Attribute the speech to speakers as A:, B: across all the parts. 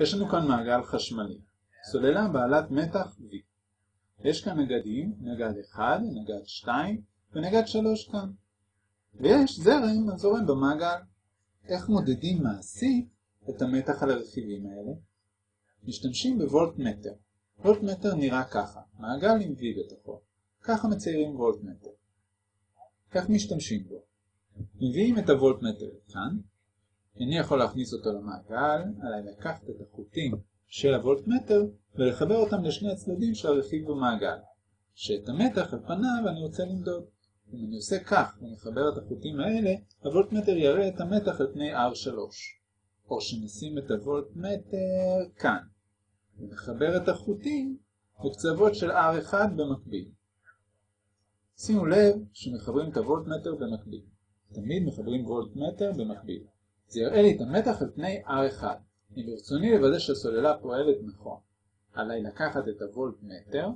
A: יש לנו כאן מעגל חשמלי, סוללה בעלת מתח V. יש כאן נגדים, נגד 1, נגד 2 ונגד 3 כאן. ויש זרם הזורם במעגל. איך מודדים מעשית את המתח על הרכיבים האלה? משתמשים בוולטמטר. וולטמטר נראה ככה, מעגל עם V בתוכו. ככה מציירים וולטמטר. איך משתמשים בו? מביאים את הוולטמטר כאן, איני יכול להכניס אותו למעגל, עליי לקחת את החוטים של הוולטמטר ולחבר אותם לשני הצדדים של הרכיב במעגל, שאת המתח על פניו אני רוצה למדוד. אם אני עושה כך ומחבר את החוטים האלה, הוולטמטר יראה את המתח על פני R3. או שנשים את הוולטמטר כאן, ונחבר את החוטים בקצוות של R1 במקביל. שימו לב שמחברים את הוולטמטר במקביל. תמיד מחברים וולטמטר במקביל. זה יראה לי את המתח על פני R1. אם ברצוני לוודא שהסוללה פועלת נכון, עליי לקחת את הוולטמטר,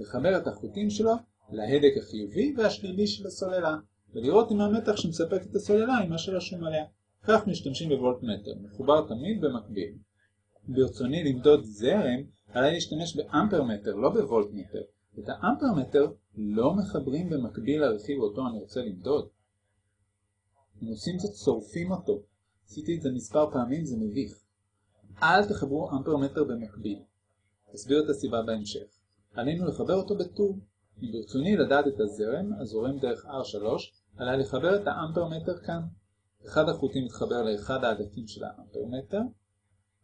A: לחבר את החוטים שלו להדק החיובי והשלילי של הסוללה, ולראות אם המתח שמספק את הסוללה היא מה שרשום עליה. כך משתמשים בוולטמטר, מחובר תמיד במקביל. ברצוני למדוד זרם, עליי להשתמש באמפרמטר, לא בוולטמטר. את האמפרמטר לא מחברים במקביל לרכיב אותו אני רוצה למדוד. אם עושים זאת שורפים אותו. עשיתי את זה מספר פעמים, זה מביך. אל תחברו אמפרמטר במקביל. אסביר את הסיבה בהמשך. עלינו לחבר אותו בטור. אם ברצוני לדעת את הזרם הזורם דרך R3, עליי לחבר את האמפרמטר כאן. אחד החוטים מתחבר לאחד ההדקים של האמפרמטר,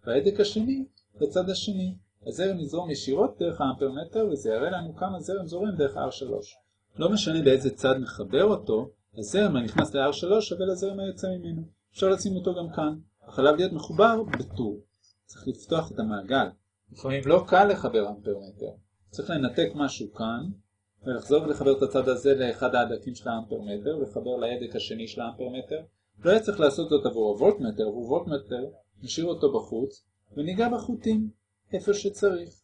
A: וההדק השני לצד השני. הזרם יזרום ישירות דרך האמפרמטר וזה יראה לנו כמה זרם זורם דרך R3. לא משנה באיזה צד נחבר אותו, הזרם הנכנס ל-R3 שווה לזרם היוצא ממנו. אפשר לשים אותו גם כאן. החלב להיות מחובר בטור. צריך לפתוח את המעגל. לפעמים לא קל לחבר אמפרמטר. צריך לנתק משהו כאן, ולחזור ולחבר את הצד הזה לאחד ההדקים של האמפרמטר, ולחבר להדק השני של האמפרמטר. לא היה צריך לעשות זאת עבור הוולטמטר, עבור וולטמטר, נשאיר אותו בחוץ, וניגע בחוטים, איפה שצריך.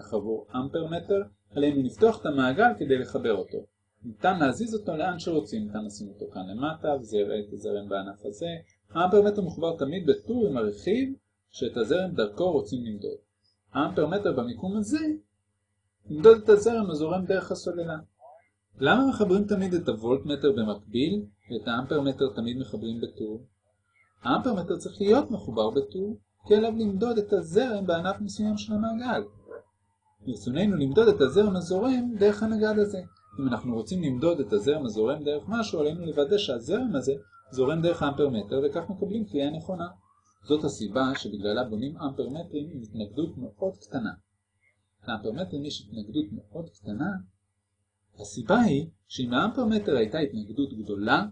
A: אך עבור אמפרמטר, עלינו לפתוח את המעגל כדי לחבר אותו. ניתן להזיז אותו לאן שרוצים, ניתן לשים אותו כאן למטה, וזה יראה את הזרם בענף הזה. האמפרמטר מחובר תמיד בטור עם הרכיב שאת הזרם דרכו רוצים למדוד. האמפרמטר במיקום הזה למדוד את הזרם הזורם דרך הסוללה. למה מחברים תמיד את הוולטמטר במקביל ואת האמפרמטר תמיד מחברים בטור? האמפרמטר צריך להיות מחובר בטור, כי עליו למדוד את הזרם בענף מסוים של המעגל. ברצוננו למדוד את הזרם הזורם דרך הנגד הזה. אם אנחנו רוצים למדוד את הזרם הזורם דרך משהו, עלינו לוודא שהזרם הזה זורם דרך האמפרמטר, וכך מקבלים קריאה נכונה. זאת הסיבה שבגללה בונים אמפרמטרים עם התנגדות מאוד קטנה. לאמפרמטרים יש התנגדות מאוד קטנה. הסיבה היא שאם לאמפרמטר הייתה התנגדות גדולה,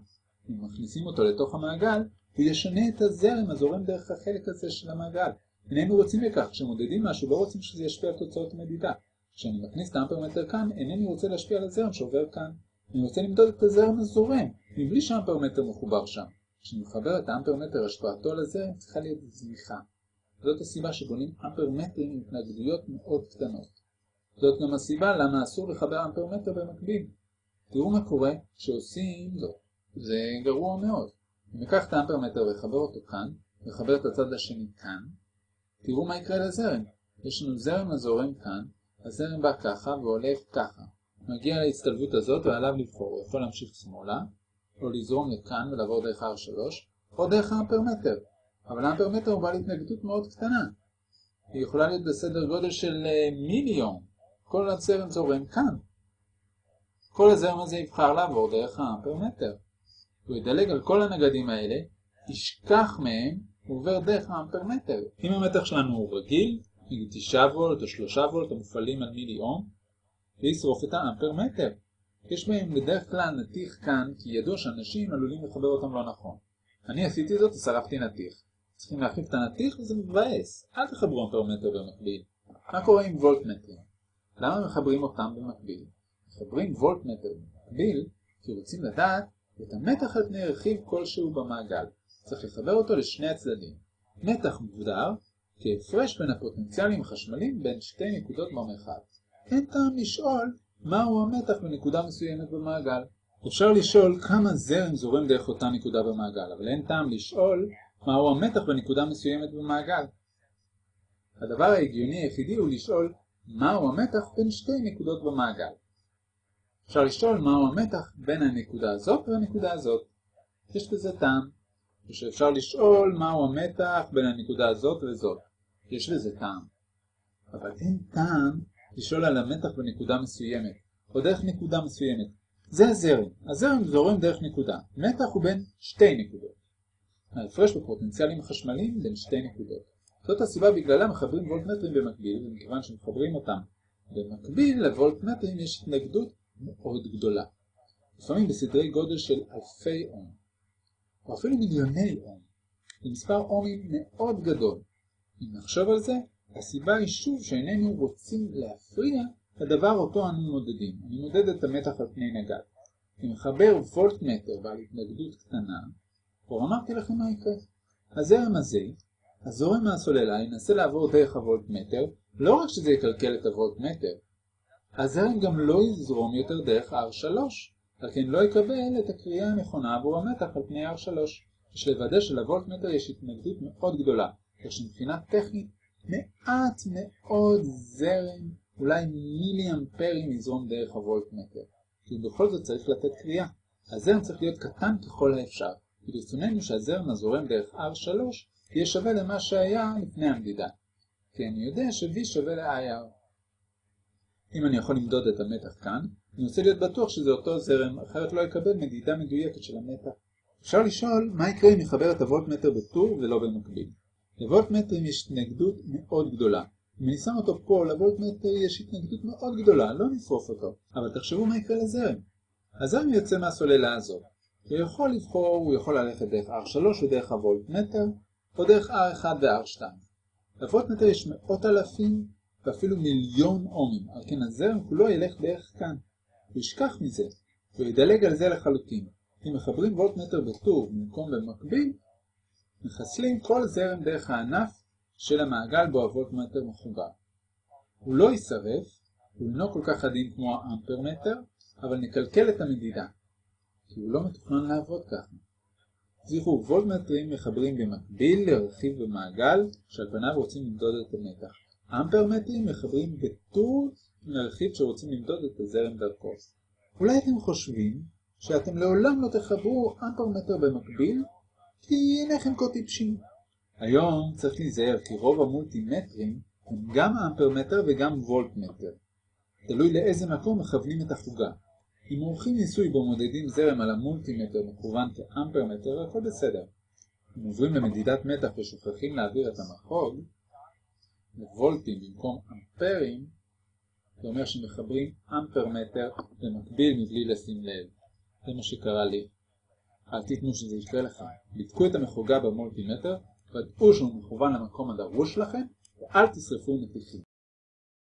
A: אם מכניסים אותו לתוך המעגל, הוא ישנה את הזרם הזורם דרך החלק הזה של המעגל. איננו רוצים לכך, כשמודדים משהו לא רוצים שזה ישפיע על תוצאות המדידה. כשאני מכניס את האמפרמטר כאן, אינני רוצה להשפיע על הזרם שעובר כאן. אני רוצה למדוד את הזרם הזורם, מבלי שהאמפרמטר מחובר שם. כשאני מחבר את האמפרמטר השפעתו על הזרם, צריכה להיות זניחה. זאת הסיבה שבונים אמפרמטרים עם התנגדויות מאוד קטנות. זאת גם הסיבה למה אסור לחבר אמפרמטר במקביל. תראו מה קורה כשעושים זאת. זה גרוע מאוד. אם ניקח את האמפרמטר וחבר אותו כאן, וחבר את הצד השני כאן, תראו מה יקרה לזרם. יש לנו זרם הזורם כאן, הזרם בא ככה ועולה ככה. מגיע להצטלבות הזאת ועליו לבחור, הוא יכול להמשיך שמאלה, או לזרום לכאן ולעבור דרך R3, או דרך האמפרמטר. אבל האמפרמטר הוא בעל התנגדות מאוד קטנה. היא יכולה להיות בסדר גודל של מיליון. כל הזרם זורם כאן. כל הזרם הזה יבחר לעבור דרך האמפרמטר. הוא ידלג על כל הנגדים האלה, ישכח מהם, עובר דרך האמפרמטר. אם המתח שלנו הוא רגיל, נגיד 9 וולט או 3 וולט המופעלים על מילי אום, וישרוף את האמפרמטר. יש בהם בדרך כלל נתיך כאן, כי ידוע שאנשים עלולים לחבר אותם לא נכון. אני עשיתי זאת ושרפתי נתיך. צריכים להחליף את הנתיך וזה מבאס. אל תחברו אמפרמטר במקביל. מה קורה עם וולטמטרים? למה מחברים אותם במקביל? מחברים וולטמטר במקביל כי רוצים לדעת את המתח על פני רכיב כלשהו במעגל. צריך לחבר אותו לשני הצדדים. מתח מוגדר כהפרש בין הפוטנציאלים החשמליים בין שתי נקודות במרחב. אין טעם לשאול מהו המתח בנקודה מסוימת במעגל. אפשר לשאול כמה זרם זורם דרך אותה נקודה במעגל, אבל אין טעם לשאול מהו המתח בנקודה מסוימת במעגל. הדבר ההגיוני היחידי הוא לשאול מהו המתח בין שתי נקודות במעגל. אפשר לשאול מהו המתח בין הנקודה הזאת והנקודה הזאת. יש בזה טעם. ושאפשר לשאול מהו המתח בין הנקודה הזאת וזאת. יש בזה טעם. אבל אין טעם לשאול על המתח בנקודה מסוימת, או דרך נקודה מסוימת. זה הזרם. הזרם זורם דרך נקודה. מתח הוא בין שתי נקודות. ההפרש בפוטנציאלים חשמליים בין שתי נקודות. זאת הסיבה בגללה מחברים וולטמטרים במקביל, ומכיוון שמחברים אותם במקביל לוולטמטרים יש התנגדות מאוד גדולה. לפעמים בסדרי גודל של אלפי אום, או אפילו מיליוני אום. זה מספר אומים מאוד גדול. אם נחשוב על זה, הסיבה היא שוב שאיננו רוצים להפריע לדבר אותו אנו מודדים. אני מודד את המתח על פני נגד. אם מחבר וולטמטר בעל התנגדות קטנה, כבר אמרתי לכם מה יקרה. הזרם הזה, הזורם מהסוללה, ינסה לעבור דרך הוולטמטר, לא רק שזה יקלקל את הוולטמטר, הזרם גם לא יזרום יותר דרך R3, על כן לא יקבל את הקריאה הנכונה עבור המתח על פני R3. יש לוודא שלוולטמטר יש התנגדות מאוד גדולה, כך שמבחינה טכנית מעט מאוד זרם, אולי מילי אמפרים יזרום דרך הוולטמטר, כי בכל זאת צריך לתת קריאה. הזרם צריך להיות קטן ככל האפשר, ברצוננו שהזרם הזורם דרך R3 יהיה שווה למה שהיה לפני המדידה, כי אני יודע ש-V שווה ל-IR. אם אני יכול למדוד את המתח כאן, אני רוצה להיות בטוח שזה אותו זרם, אחרת לא יקבל מדידה מדויקת של המתח. אפשר לשאול מה יקרה אם נחבר את הוולטמטר בטור ולא במקביל. לוולטמטרים יש התנגדות מאוד גדולה. אם אני שם אותו פה, לוולטמטר יש התנגדות מאוד גדולה, לא נשרוף אותו. אבל תחשבו מה יקרה לזרם. הזרם יוצא מהסוללה הזאת. הוא יכול לבחור, הוא יכול ללכת דרך R3 ודרך הוולטמטר, או דרך R1 ו-R2. לוולטמטר יש מאות אלפים ואפילו מיליון אומים, על כן הזרם כולו ילך בערך כאן. הוא ישכח מזה, והוא ידלג על זה לחלוטין. אם מחברים וולטמטר בטור במקום במקביל, מחסלים כל זרם דרך הענף של המעגל בו הוולטמטר מחובר. הוא לא יישרף, הוא אינו כל כך עדין כמו האמפרמטר, אבל נקלקל את המדידה, כי הוא לא מתוכנן לעבוד ככה. זכרו, וולטמטרים מחברים במקביל לרכיב במעגל שעל פניו רוצים למדוד את המתח. אמפרמטרים מחברים בטור לרכיב שרוצים למדוד את הזרם דרכו. אולי אתם חושבים שאתם לעולם לא תחברו אמפרמטר במקביל כי אינכם כה טיפשים. היום צריך להיזהר כי רוב המולטימטרים הם גם אמפרמטר וגם וולטמטר. תלוי לאיזה מקום מכוונים את החוגה. אם עורכים ניסוי בו מודדים זרם על המולטימטר מכוון כאמפרמטר, הכל בסדר. אם עוברים למדידת מתח ושוכחים להעביר את המחוג, לוולטים במקום אמפרים, זה אומר שמחברים אמפרמטר במקביל מבלי לשים לב. זה מה שקרה לי. אל תיתנו שזה יקרה לכם. בדקו את המחוגה במולטימטר, ודאו שהוא מכוון למקום הדרוש לכם, ואל תשרפו מתיחים.